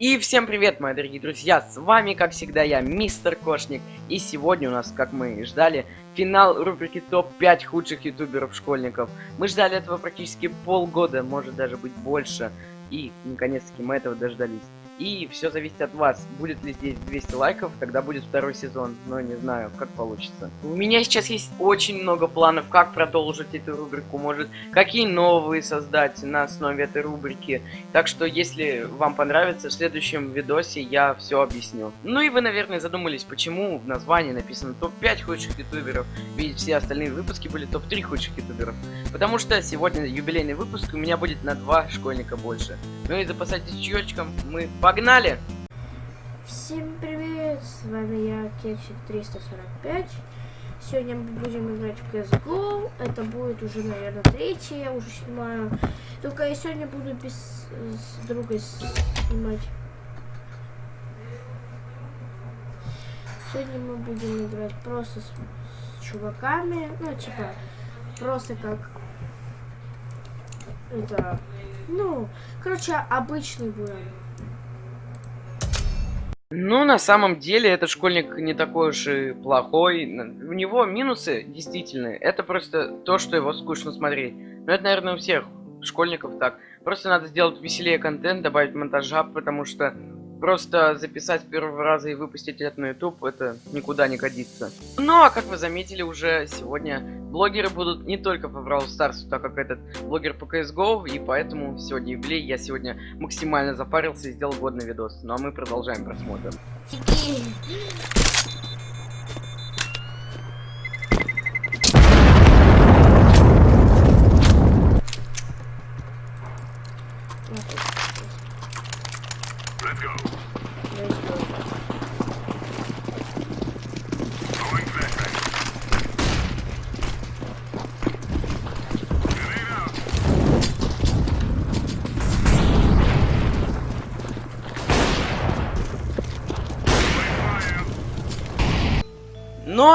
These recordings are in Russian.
И всем привет, мои дорогие друзья, с вами, как всегда, я, Мистер Кошник. И сегодня у нас, как мы и ждали, финал рубрики ТОП-5 худших ютуберов-школьников. Мы ждали этого практически полгода, может даже быть больше. И, наконец-таки, мы этого дождались. И все зависит от вас. Будет ли здесь 200 лайков, тогда будет второй сезон. Но не знаю, как получится. У меня сейчас есть очень много планов, как продолжить эту рубрику. Может, какие новые создать на основе этой рубрики. Так что, если вам понравится, в следующем видосе я все объясню. Ну и вы, наверное, задумались, почему в названии написано топ-5 худших ютуберов, ведь все остальные выпуски были топ-3 худших ютуберов. Потому что сегодня юбилейный выпуск, у меня будет на два школьника больше. Ну и запасайтесь чаечком, мы погнали! Всем привет, с вами я, Кексик 345. Сегодня мы будем играть в CSGO. Это будет уже, наверное, третий, я уже снимаю. Только я сегодня буду без с другой снимать. Сегодня мы будем играть просто с, с чуваками. Ну, типа, просто как... Это ну, короче, обычный будет. Ну, на самом деле, этот школьник не такой уж и плохой. У него минусы, действительно, это просто то, что его скучно смотреть. Но это, наверное, у всех школьников так. Просто надо сделать веселее контент, добавить монтажа, потому что Просто записать первого раза и выпустить это на YouTube, это никуда не годится. Ну, а как вы заметили уже сегодня, блогеры будут не только по Brawl Stars, так как этот блогер по CSGO, и поэтому сегодня юбилей, я сегодня максимально запарился и сделал годный видос. Ну, а мы продолжаем просмотр.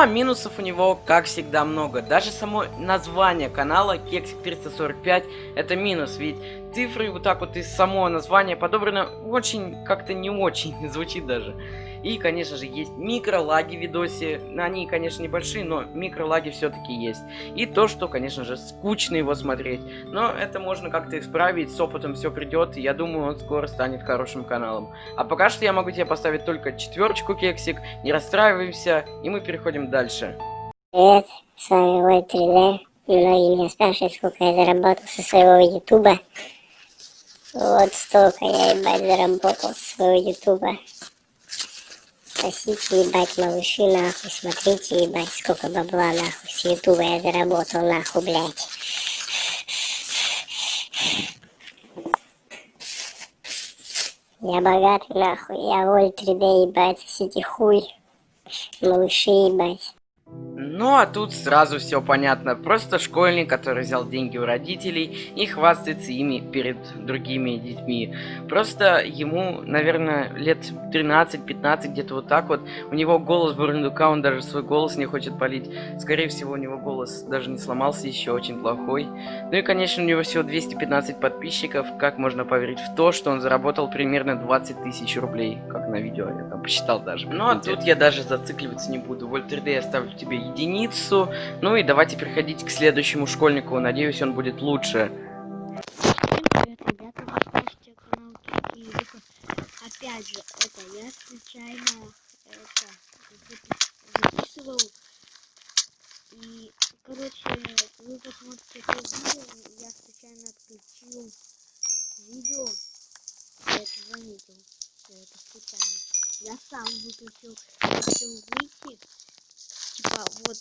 Минусов у него, как всегда, много. Даже само название канала Кексик 345 это минус, ведь цифры вот так вот из самого названия подобрано очень, как-то не очень, звучит даже. И, конечно же, есть микролаги в видосе. Они, конечно, небольшие, но микролаги все-таки есть. И то, что, конечно же, скучно его смотреть. Но это можно как-то исправить, с опытом все придет. Я думаю, он скоро станет хорошим каналом. А пока что я могу тебе поставить только четверочку, кексик. Не расстраиваемся, и мы переходим дальше. Привет, с вами Вой 3D. Многие меня спрашивают, сколько я заработал со своего ютуба. Вот столько я, ебать, заработал со своего ютуба. Сосите, ебать, малыши, нахуй, смотрите, ебать, сколько бабла, нахуй, с ютуба я заработал, нахуй, блядь. Я богатый, нахуй, я воль 3D, ебать, сосите хуй, малыши, ебать. Ну а тут сразу все понятно. Просто школьник, который взял деньги у родителей и хвастается ими перед другими детьми. Просто ему, наверное, лет 13-15, где-то вот так вот. У него голос бурундука, он даже свой голос не хочет полить. Скорее всего, у него голос даже не сломался еще, очень плохой. Ну и, конечно, у него всего 215 подписчиков. Как можно поверить в то, что он заработал примерно 20 тысяч рублей, как на видео, я там посчитал даже. Ну а тут я даже зацикливаться не буду. Вольт 3D я ставлю тебе единицу. Ну и давайте переходить к следующему школьнику. Надеюсь, он будет лучше. Опять же, это я случайно это записывал. И, короче, вы посмотрите это видео, я случайно отключил видео. Я это заметил. Я это случайно. Я сам выключил, хотел выйти типа вот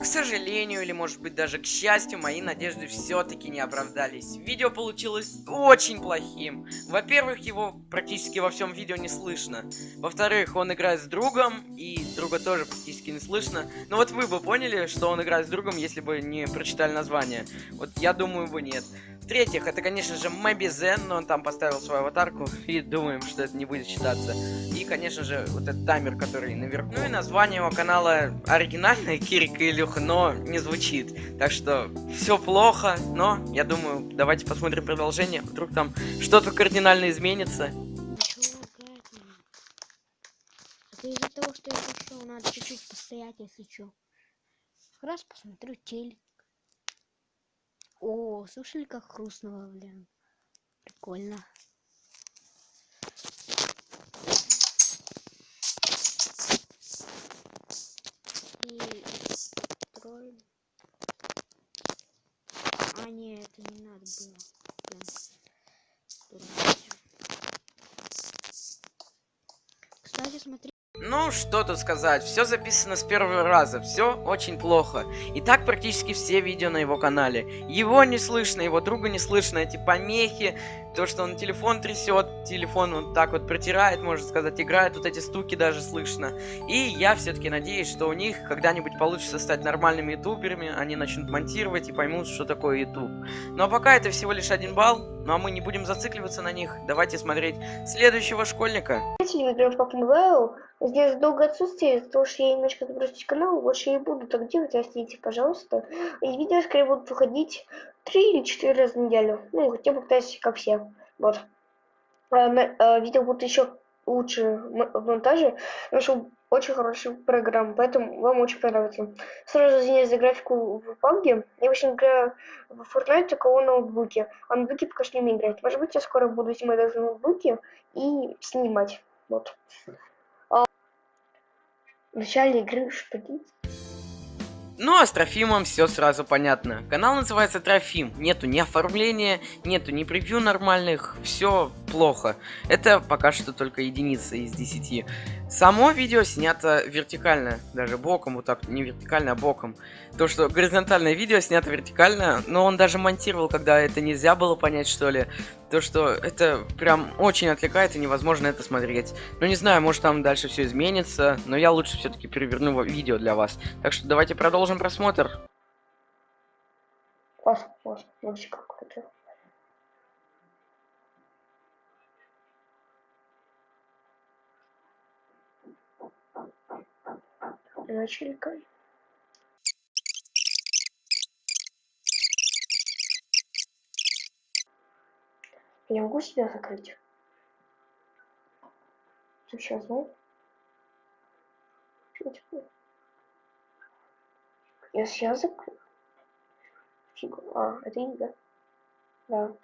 К сожалению, или может быть даже к счастью, мои надежды все-таки не оправдались. Видео получилось очень плохим. Во-первых, его практически во всем видео не слышно. Во-вторых, он играет с другом, и друга тоже практически не слышно. Но вот вы бы поняли, что он играет с другом, если бы не прочитали название. Вот я думаю, бы нет. В-третьих, это, конечно же, Мобизен, но он там поставил свою аватарку, и думаем, что это не будет считаться. И, конечно же, вот этот таймер, который наверху. Ну и название его канала оригинальное, Кирик и Илюха, но не звучит. Так что все плохо, но я думаю, давайте посмотрим продолжение. Вдруг там что-то кардинально изменится. Из-за того, что я пошел, надо чуть-чуть постоять, если чё. Раз посмотрю телек. О, слышали, как хрустнуло, блин? Прикольно. И строим. А, не, это не надо было. Блин. Кстати, смотри. Ну, что тут сказать, все записано с первого раза, все очень плохо. И так практически все видео на его канале. Его не слышно, его друга не слышно, эти помехи, то, что он телефон трясет, телефон вот так вот протирает, можно сказать, играет, вот эти стуки даже слышно. И я все-таки надеюсь, что у них когда-нибудь получится стать нормальными ютуберами, они начнут монтировать и поймут, что такое ютуб. Ну а пока это всего лишь один балл, ну а мы не будем зацикливаться на них, давайте смотреть следующего школьника. Mobile. Здесь долго отсутствие, потому что я немножко забросить канал, больше не буду так делать, простите, пожалуйста. И видео скорее будут выходить три или четыре раза в неделю. Ну, хотя бы пытаюсь, как все. Вот. А, а, видео будут еще лучше в монтаже. Нашел очень хорошую программу, поэтому вам очень понравится. Сразу извиняюсь за графику в PUBG. Я очень играю в Fortnite только на ноутбуке. А ноутбуке пока что не умею играть. Может быть, я скоро буду снимать даже на ноутбуке и снимать. Вот. В начале игры делать? Ну а с Трофимом все сразу понятно. Канал называется Трофим. Нету ни оформления, нету ни превью нормальных. Все плохо. Это пока что только единица из 10. Само видео снято вертикально. Даже боком, вот так. Не вертикально, а боком. То, что горизонтальное видео снято вертикально, но он даже монтировал, когда это нельзя было понять, что ли. То, что это прям очень отвлекает и невозможно это смотреть. Ну не знаю, может там дальше все изменится, но я лучше все-таки переверну видео для вас. Так что давайте продолжим просмотр. Класс, класс. Вообще как кай. Я могу себя закрыть? Сейчас, ну? Я сейчас. Фига. А, это не да? Да.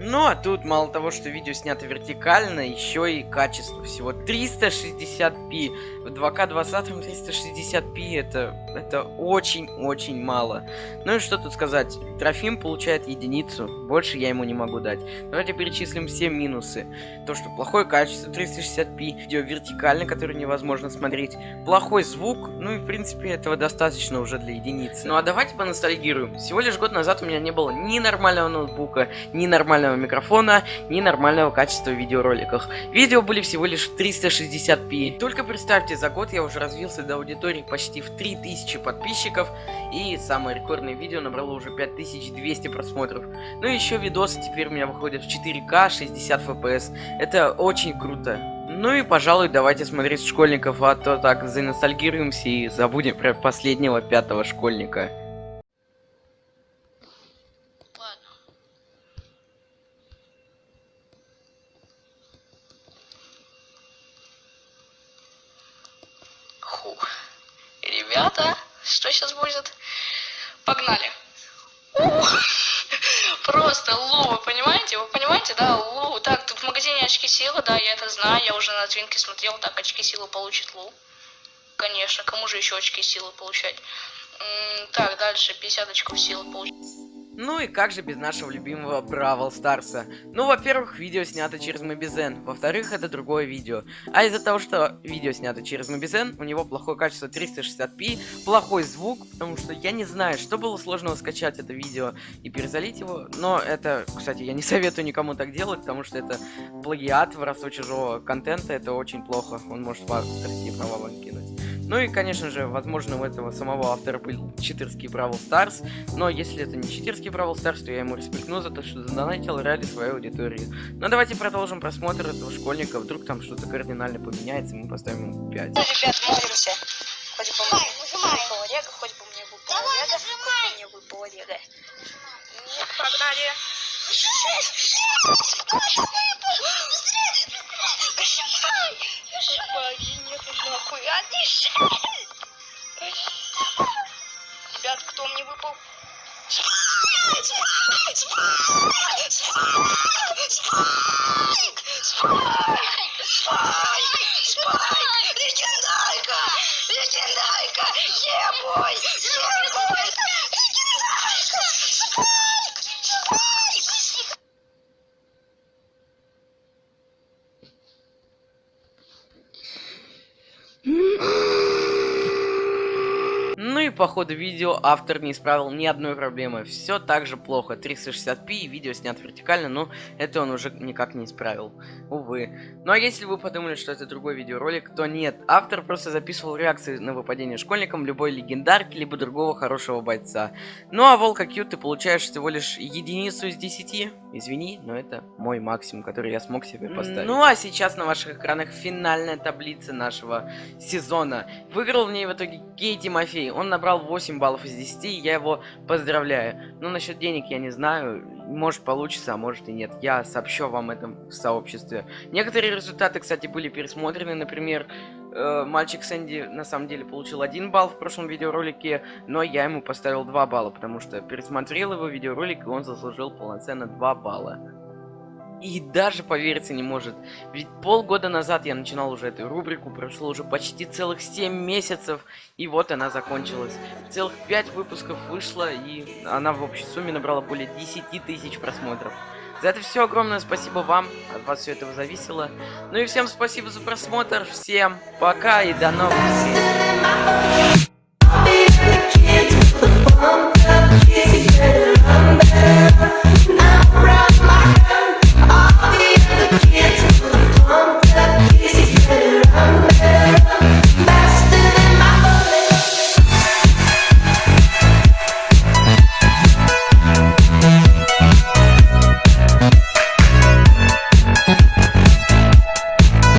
Ну а тут мало того, что видео снято вертикально, еще и качество всего 360p. В 2К 20 360p это, это очень-очень мало. Ну и что тут сказать, Трофим получает единицу, больше я ему не могу дать. Давайте перечислим все минусы. То, что плохое качество 360p, видео вертикально, которое невозможно смотреть, плохой звук, ну и в принципе этого достаточно уже для единицы. Ну а давайте поностальгируем. Всего лишь год назад у меня не было ни нормального ноутбука, ни нормального микрофона, ни нормального качества в видеороликах. Видео были всего лишь в 360p. Только представьте, за год я уже развился до аудитории почти в 3000 подписчиков, и самое рекордное видео набрало уже 5200 просмотров. Ну и еще видосы теперь у меня выходят в 4К 60 FPS. Это очень круто. Ну и, пожалуй, давайте смотреть школьников, а то так заностальгируемся и забудем про последнего пятого школьника. Ребята, что сейчас будет? Погнали. Просто лу, вы понимаете? Вы понимаете, да, лу. Так, тут в магазине очки силы, да, я это знаю, я уже на твинке смотрел, так, очки силы получит лу. Конечно, кому же еще очки силы получать? Так, дальше 50 очков силы получить. Ну и как же без нашего любимого Бравл Старса? Ну, во-первых, видео снято через Мобизен, во-вторых, это другое видео. А из-за того, что видео снято через Mobizen, у него плохое качество 360p, плохой звук, потому что я не знаю, что было сложного скачать это видео и перезалить его, но это, кстати, я не советую никому так делать, потому что это плагиат, воровство чужого контента, это очень плохо, он может вас права кинуть. Ну и, конечно же, возможно, у этого самого автора был читерский Brawl Stars, но если это не читерский Brawl Stars, то я ему респектну за то, что задонатил ради своей аудитории. Но давайте продолжим просмотр этого школьника, вдруг там что-то кардинально поменяется, мы поставим ему 5. Ребят, молимся. Хоть бы мне выпало Лего, хоть бы мне выпало Лего, хоть бы мне выпало Лего. Ну, погнали. Ребят, кто мне выпал? Спайк! Спайк! Спайк! Спайк! Спайк! Спайк! Спайк! Легендарка! Легендарка! Ебой! Ебой! Легендарка! Спайк! Спайк! Ну и по ходу видео автор не исправил ни одной проблемы. Все так же плохо. 360p и видео снят вертикально, но это он уже никак не исправил. Увы. Ну а если вы подумали, что это другой видеоролик, то нет. Автор просто записывал реакции на выпадение школьникам любой легендарки, либо другого хорошего бойца. Ну а Волка Q ты получаешь всего лишь единицу из 10. Извини, но это мой максимум, который я смог себе поставить. Ну а сейчас на ваших экранах финальная таблица нашего сезона. Выиграл в ней в итоге Гей Тимофей. Он набрал 8 баллов из 10, и я его поздравляю. Но насчет денег я не знаю. Может получится, а может и нет. Я сообщу вам этом в сообществе. Некоторые результаты, кстати, были пересмотрены. Например, э, мальчик Сэнди на самом деле получил 1 балл в прошлом видеоролике, но я ему поставил 2 балла, потому что пересмотрел его видеоролик, и он заслужил полноценно 2 балла. И даже повериться не может. Ведь полгода назад я начинал уже эту рубрику, прошло уже почти целых 7 месяцев, и вот она закончилась. Целых 5 выпусков вышло, и она в общей сумме набрала более 10 тысяч просмотров. За это все огромное спасибо вам, от вас все этого зависело. Ну и всем спасибо за просмотр, всем пока и до новых встреч.